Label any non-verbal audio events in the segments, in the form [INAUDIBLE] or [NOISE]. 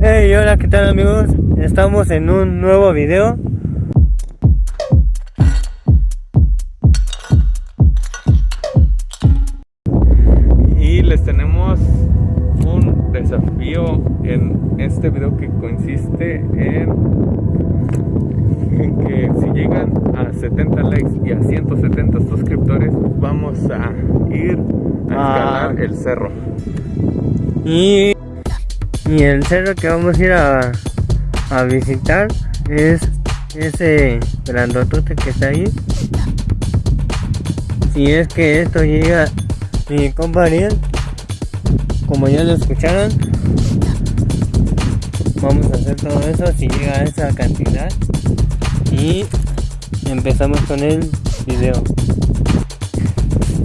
Hey, hola, ¿qué tal amigos? Estamos en un nuevo video. Y les tenemos un desafío en este video que consiste en, en que si llegan a 70 likes y a 170 suscriptores vamos a ir a Ah. escalar el cerro. Y, y el cerro que vamos a ir a, visitar es ese grandotote que está ahí. Si es que esto llega, mi compa Ariel, como ya lo escucharon, vamos a hacer todo eso si llega a esa cantidad. Y empezamos con el video.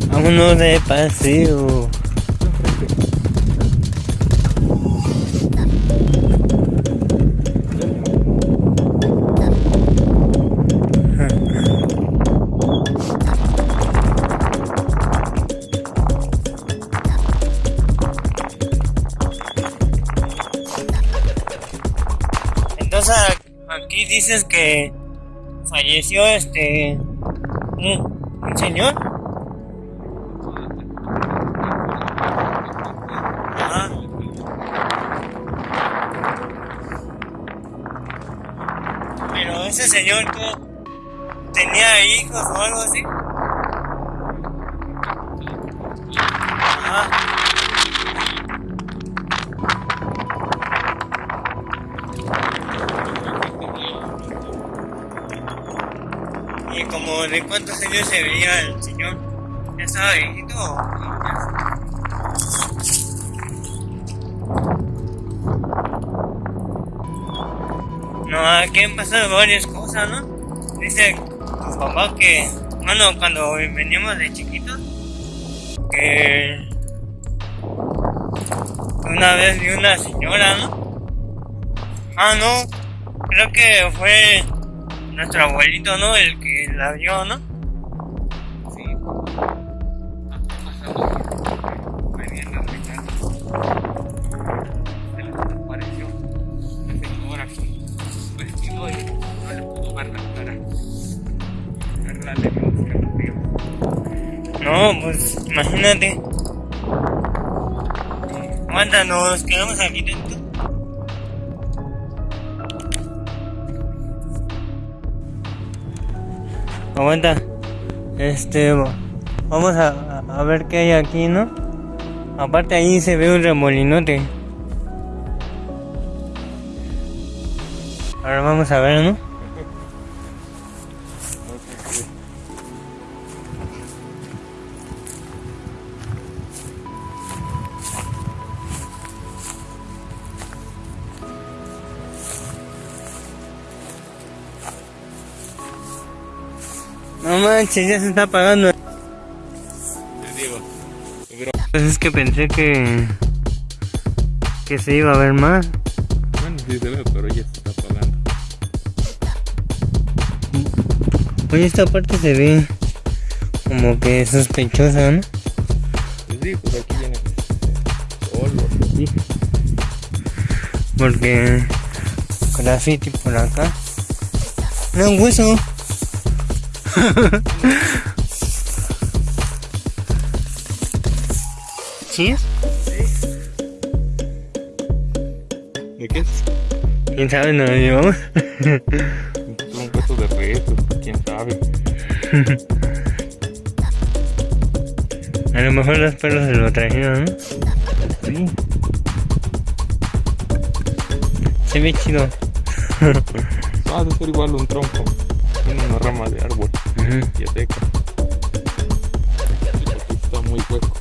Vámonos de paseo. Falleció este un, un señor. Pero ese señor tenía hijos o algo así. Ajá. De cuántos años se veía el señor. ¿Ya estaba viejito? No, aquí han pasado varias cosas, ¿no? Dice tu papá que, bueno, cuando veníamos de chiquitos, que una vez vi una señora, ¿no? Ah, no, creo que fue nuestro abuelito, ¿no? El que la vio, ¿no? Sí. Venían brincar. Se les apareció una señora con vestido y no le pudo ver la cara. Verla le dio escalofrío. No, pues imagínate. Aguanta, nos quedamos aquí dentro. Aguanta. Este, vamos a, a ver qué hay aquí, ¿no? Aparte ahí se ve un remolinote. Ahora vamos a ver, ¿no? No manches, ya se está apagando. Les digo, pero Pues es que pensé que que se iba a ver más. bueno, sí se ve, pero ya se está apagando. Oye, esta parte se ve como que sospechosa, ¿no? Pues sí, pues aquí viene solo. Sí. Porque graffiti por acá. No, un hueso. ¿Sí es? ¿De qué es? ¿Quién sabe? No lo llevamos. [LAUGHS] Un hueso de restos, pues, quién sabe. A lo mejor los perros se lo trajeron, ¿no? Sí. Se ve chido. [LAUGHS] Ah, debe ser igual un tronco. Tiene una rama de árbol. Ujú. Ya seca. Aquí está muy hueco.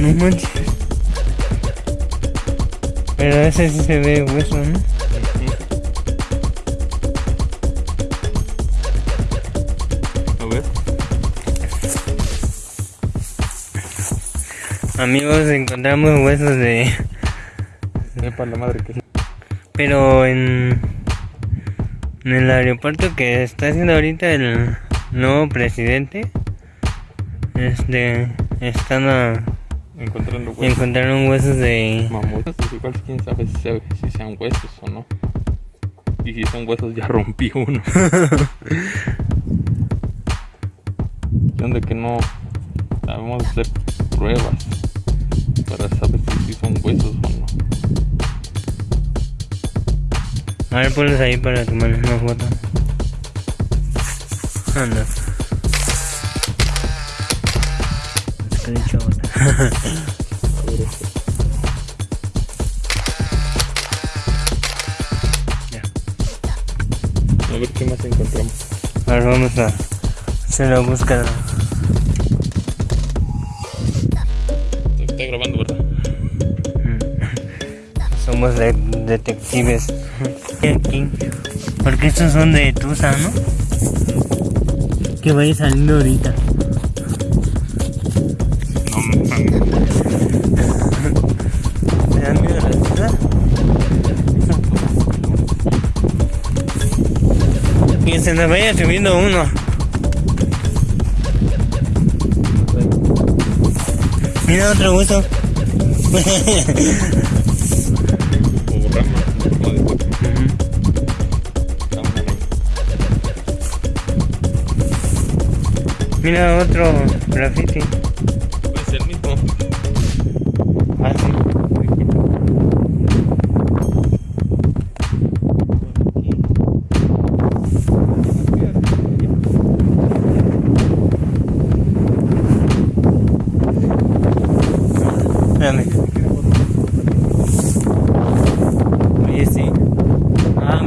No manches. Pero ese sí se ve hueso, ¿no? A ver. Amigos, encontramos huesos de... Sepa la madre que es. Pero en... En el aeropuerto que está haciendo ahorita el nuevo presidente, este, están a- Encontrando huesos. encontraron huesos de... Mamuts, pues igual quién sabe si, sea- si sean huesos o no. Y si son huesos ya rompí uno. [LAUGHS] Cuestión de que no sabemos hacer pruebas para saber A ver, ponlos ahí para tomar una foto. Anda. Ya. [LAUGHS] A ver qué más encontramos. Ahora vamos a hacer la búsqueda. Está grabando, ¿verdad? [LAUGHS] Somos de- detectives. Aquí. Porque estos son de Tusa, ¿no? Que vaya saliendo ahorita. ¿Me dan miedo las Tusa? Que se nos vaya subiendo uno. Mira otro hueso. [LAUGHS] Mira otro graffiti. Puede ser el mismo. Ah, sí. Espérame. Oye, sí. Ah,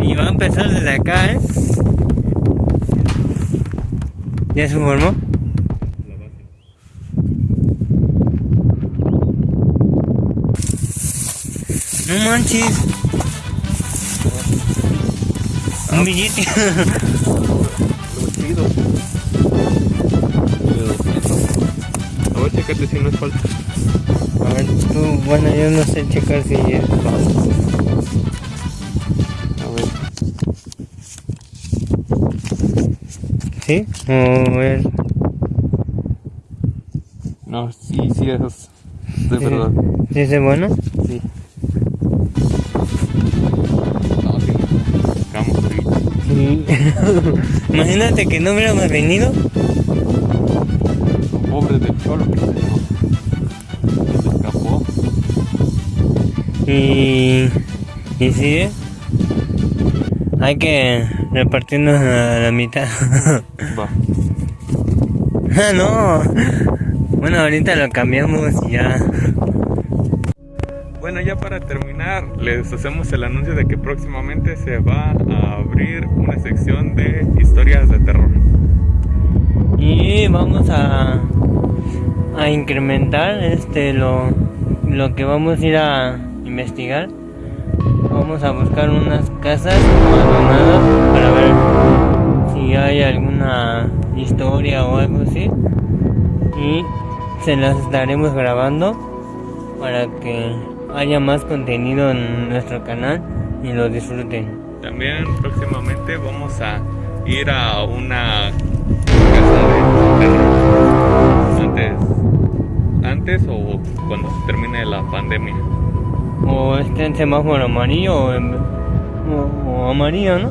y va a empezar desde acá, ¿eh? ¿Ya se formó? La base. No manches. Un billete. A ver, checate si no es falta. A ver, tú, bueno, yo no sé checar si es falso. ¿Sí? O es. No, sí, sí, eso es de verdad. ¿Sí es de bueno? Sí. No, sí. Buscamos ahorita. Sí. [LAUGHS] Imagínate que no hubiéramos venido. Pobre del cholo que se. Se escapó. Y. Y sí, ¿eh? Hay que repartirnos a la mitad. Va. [LAUGHS] Ah, no. Bueno, ahorita lo cambiamos y ya. Bueno, ya para terminar, les hacemos el anuncio de que próximamente se va a abrir una sección de historias de terror. Y vamos a, a incrementar este lo, lo que vamos a ir a investigar. Vamos a buscar unas casas abandonadas para ver si hay alguna historia o algo así. Y se las estaremos grabando para que haya más contenido en nuestro canal y lo disfruten. También próximamente vamos a ir a una casa de terror. Antes, antes o cuando se termine la pandemia. O esté en semáforo amarillo o, en- o- o amarillo, ¿no?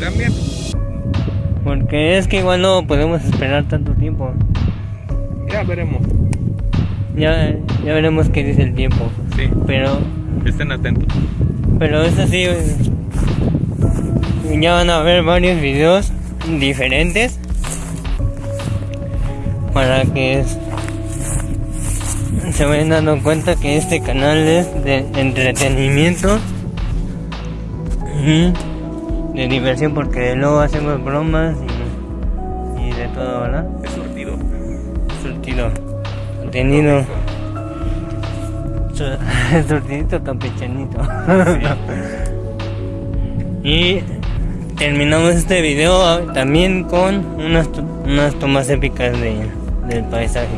También. Porque es que igual no podemos esperar tanto tiempo. Ya veremos. Ya, ya veremos qué dice el tiempo. Sí, Pero, estén atentos. pero eso sí, eh, ya van a ver varios videos diferentes para que se vayan dando cuenta que este canal es de entretenimiento y de diversión porque luego hacemos bromas y, y de todo, ¿verdad? Es surtido. Surtido, contenido. Su- [LAUGHS] Surtidito campechanito. [LAUGHS] y terminamos este video también con unas, unas tomas épicas de, del paisaje.